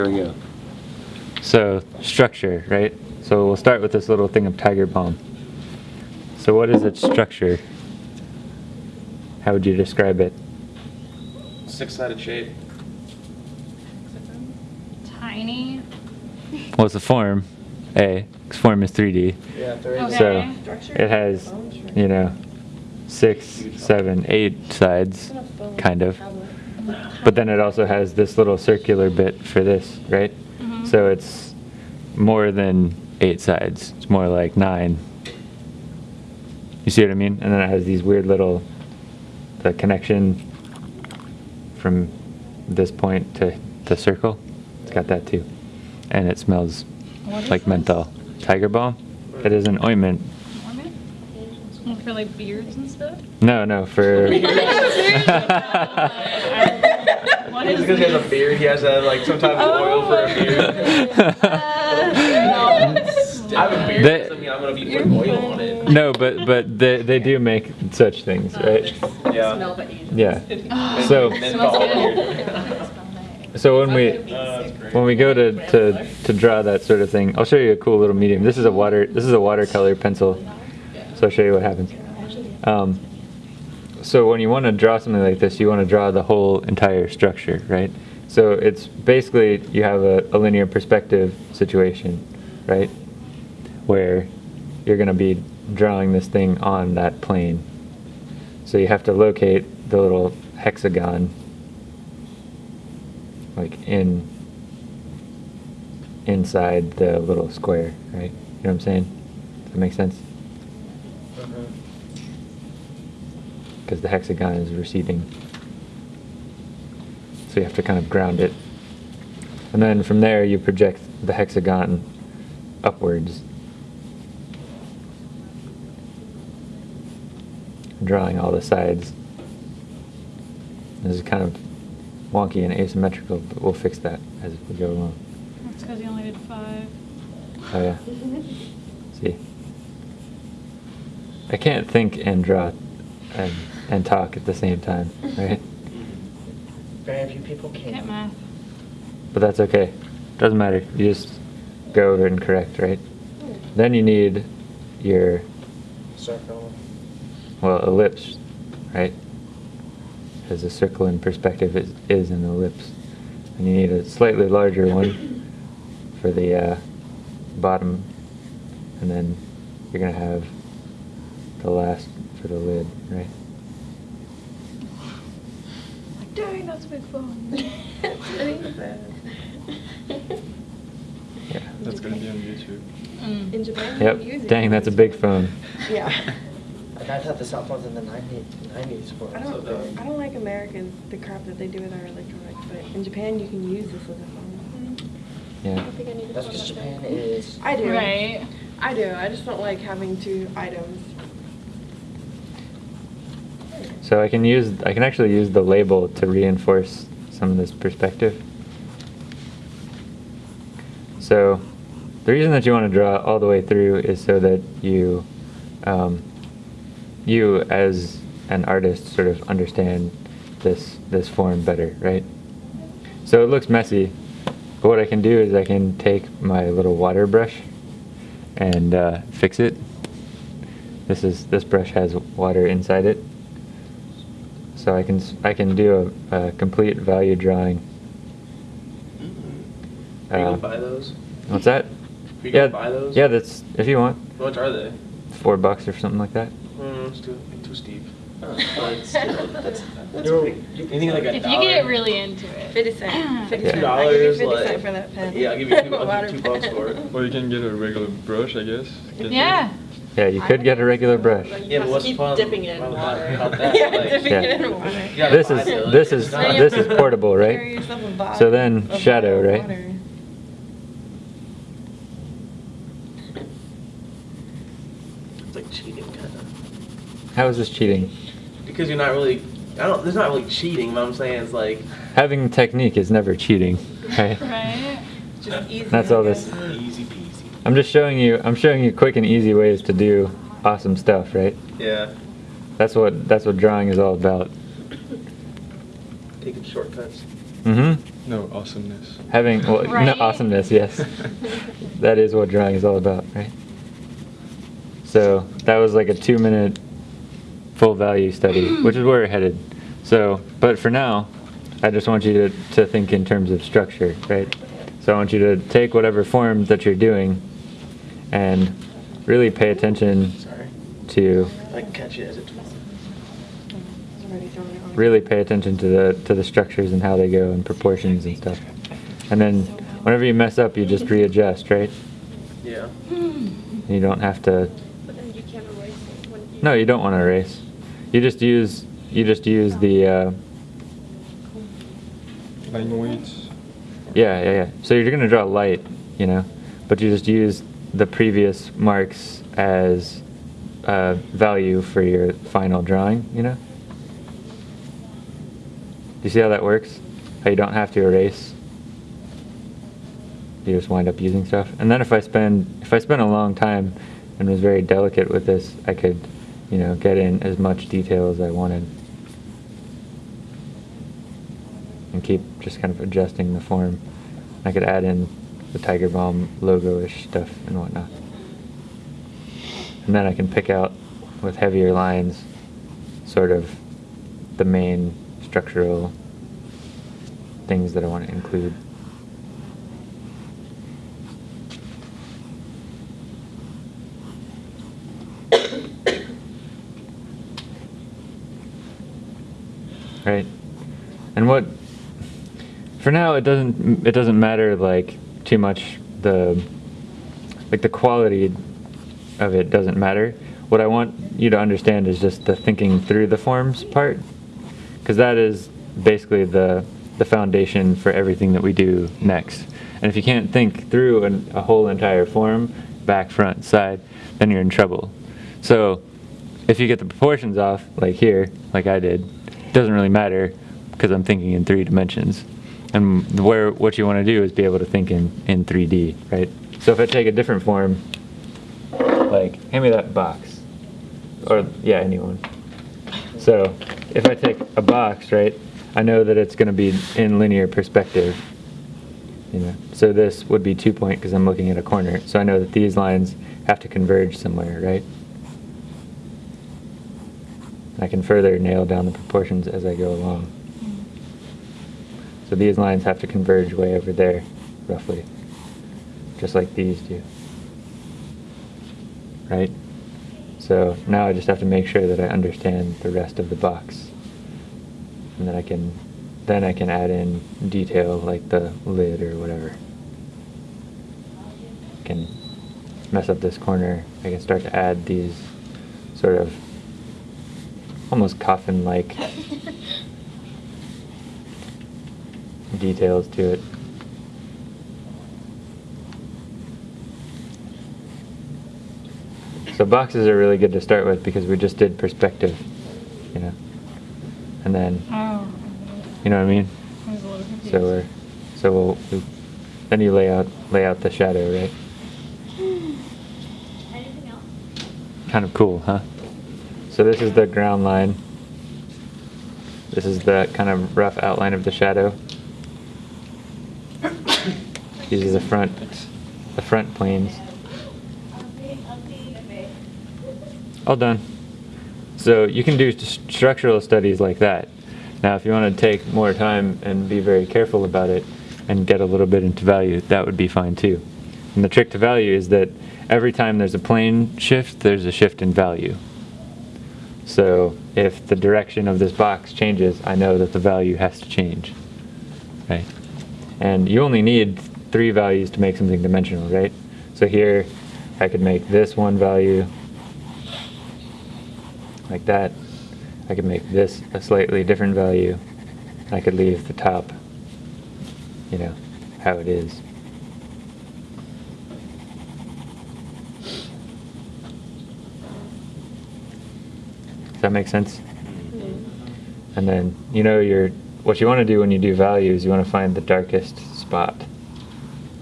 There we go. So structure, right? So we'll start with this little thing of tiger balm. So what is its structure? How would you describe it? Six-sided shape. Tiny. What's the form? A. 'cause form is 3D. Yeah, there is. Okay. So it has, you know, six, seven, eight sides, kind of. But then it also has this little circular bit for this, right? Mhm. So it's more than eight sides. It's more like nine. You see what I mean? And then it has these weird little, the connection from this point to the circle. It's got that too. And it smells What like menthol. Tiger balm? It is an ointment. Ornament? For like beards and stuff? No, no, for. What Just because he has a beard, he has a, like some type of oil for a beard. I have a beard. They- doesn't mean I'm gonna be putting oil on it. no, but but they, they do make such things, right? Yeah. Yeah. So Menthol Smells beard. so when we Uh, when we go to, to to draw that sort of thing, I'll show you a cool little medium. This is a water this is a watercolor pencil. So I'll show you what happens. Um, so when you want to draw something like this, you want to draw the whole entire structure, right? So it's basically you have a, a linear perspective situation, right? Where you're going to be drawing this thing on that plane. So you have to locate the little hexagon like in inside the little square, right? You know what I'm saying? Does that make sense? Because the hexagon is receding. So you have to kind of ground it. And then from there you project the hexagon upwards. Drawing all the sides. This is kind of wonky and asymmetrical, but we'll fix that as we go along. That's because you only did five. Oh yeah. See. I can't think and draw and, and talk at the same time, right? Very few people Can't math. But that's okay. Doesn't matter. You just go over and correct, right? Then you need your Circle. well ellipse, right? Because a circle in perspective is, is an ellipse, and you need a slightly larger one for the uh, bottom, and then you're gonna have the last for the lid, right? Like, dang, that's a big phone. Yeah. That's gonna be on YouTube. Mm. In Japan, you use Yep. it. Dang, that's a big phone. Yeah. And I thought the cell phones in the 90s, 90s were I don't. big. I don't like Americans the crap that they do with our electronics, but in Japan you can use this as a phone. Yeah. That's because Japan is. I do. Right. I do. I just don't like having two items. So I can use I can actually use the label to reinforce some of this perspective. So the reason that you want to draw all the way through is so that you um, you as an artist sort of understand this this form better, right? So it looks messy, but what I can do is I can take my little water brush and uh, fix it. This is this brush has water inside it, so I can s- I can do a, a complete value drawing. Are you Uh, gonna buy those? What's that? Are you yeah, gonna buy those? yeah. That's if you want, How much are they? four bucks or something like that. Hmm, it's too too steep. Oh, but that's, that's You're- pretty. you think like a If you get really into it. 50 cent. 50 Yeah. cent. Two I give you dollars, 50 like cent for that pen. yeah, I'll give you two, I'll give you two bucks for it. Or you can get a regular brush, I guess. Get Yeah. Yeah, you could get a regular brush. Yeah, but what's keep fun dipping it in about- water. about that, yeah, like- dipping Yeah. it in water. You gotta This is this is this is portable, right? yourself a bottle So then shadow, right? water. It's like cheating, kind of. How is this cheating? Because you're not really. I don't. There's not really cheating. What I'm saying it's like Having technique is never cheating, right? Right. Just easy. That's all this. easy peasy. I'm just showing you. I'm showing you quick and easy ways to do awesome stuff, right? Yeah. That's what that's what drawing is all about. Taking shortcuts. Mm-hmm. No, awesomeness. Having well, no, awesomeness, yes. that is what drawing is all about, right? So that was like a two-minute full value study, which is where we're headed. So, but for now, I just want you to, to think in terms of structure, right? So I want you to take whatever form that you're doing and really pay attention Sorry. to I can catch it as it. It's already throwing it on. really pay attention to the to the structures and how they go and proportions and stuff. And then whenever you mess up, you just readjust, right? Yeah. You don't have to. But then you can't erase it. No, you don't want to erase. You just use you just use the uh, Line weights. yeah yeah yeah. So you're gonna draw light, you know, but you just use the previous marks as uh, value for your final drawing, you know. Do you see how that works? How you don't have to erase. You just wind up using stuff. And then if I spend if I spend a long time and was very delicate with this, I could, you know, get in as much detail as I wanted. And keep just kind of adjusting the form. I could add in the Tiger Balm logo-ish stuff and whatnot. And then I can pick out with heavier lines sort of the main structural things that I want to include. Right. And what for now it doesn't it doesn't matter like too much the like the quality of it doesn't matter. What I want you to understand is just the thinking through the forms part because that is basically the the foundation for everything that we do next. And if you can't think through an, a whole entire form, back, front, side, then you're in trouble. So if you get the proportions off, like here, like I did, it doesn't really matter because I'm thinking in three dimensions. And where what you want to do is be able to think in, in 3D, right? So if I take a different form, like hand me that box, or yeah, anyone. So if I take a box, right, I know that it's going to be in linear perspective. You know, so this would be two point because I'm looking at a corner. So I know that these lines have to converge somewhere, right? I can further nail down the proportions as I go along. So these lines have to converge way over there, roughly, just like these do. Right? So now I just have to make sure that I understand the rest of the box. And then I can then I can add in detail like the lid or whatever. I can mess up this corner. I can start to add these sort of almost coffin-like details to it. So boxes are really good to start with because we just did perspective, you know. And then, Oh. you know what I mean? I was a little confused. So we're, so we'll, we, then you lay out, lay out the shadow, right? Anything else? Kind of cool, huh? So this is the ground line. This is the kind of rough outline of the shadow. These are the front, the front planes. All done. So you can do st- structural studies like that. Now, if you want to take more time and be very careful about it and get a little bit into value, that would be fine too. And the trick to value is that every time there's a plane shift, there's a shift in value. So if the direction of this box changes, I know that the value has to change, right? And you only need three values to make something dimensional, right? So here, I could make this one value like that. I could make this a slightly different value. I could leave the top, you know, how it is. Does that make sense? Mm-hmm. And then you know your what you want to do when you do values, you want to find the darkest spot.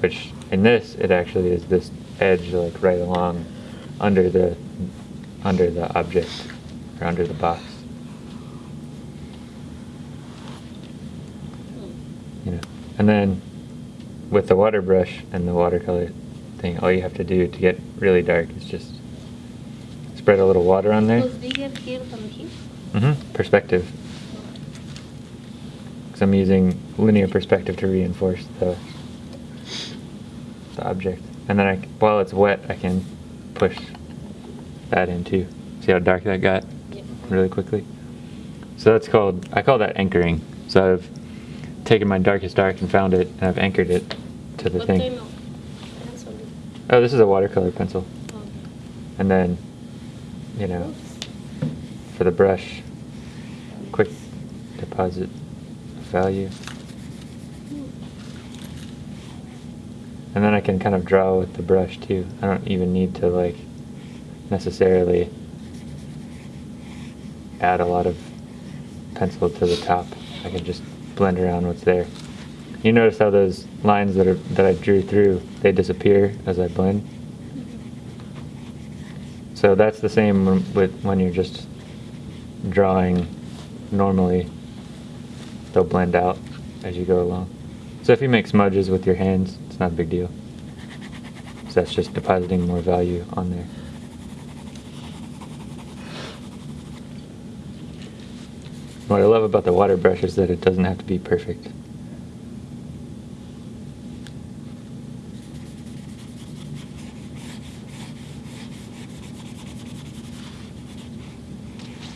Which in this it actually is this edge like right along under the under the object or under the box. You know. And then with the water brush and the watercolor thing, all you have to do to get really dark is just spread a little water on there. Who's bigger here than here? hmm Perspective. Because I'm using linear perspective to reinforce the the object, and then I, while it's wet, I can push that in too. See how dark that got really quickly. So that's called I call that anchoring. So I've taken my darkest dark and found it, and I've anchored it to the What thing. Oh, this is a watercolor pencil, Oh. and then you know for the brush, quick deposit value. And then I can kind of draw with the brush too. I don't even need to like necessarily add a lot of pencil to the top. I can just blend around what's there. You notice how those lines that are that I drew through, they disappear as I blend. So that's the same with when you're just drawing normally. They'll blend out as you go along. So if you make smudges with your hands, it's not a big deal. So that's just depositing more value on there. What I love about the water brush is that it doesn't have to be perfect.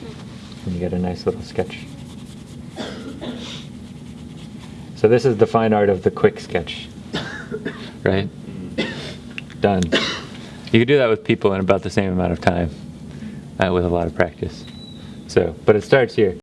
Hmm. And you get a nice little sketch. So this is the fine art of the quick sketch. Right? Done. You could do that with people in about the same amount of time, uh, with a lot of practice. So, but it starts here.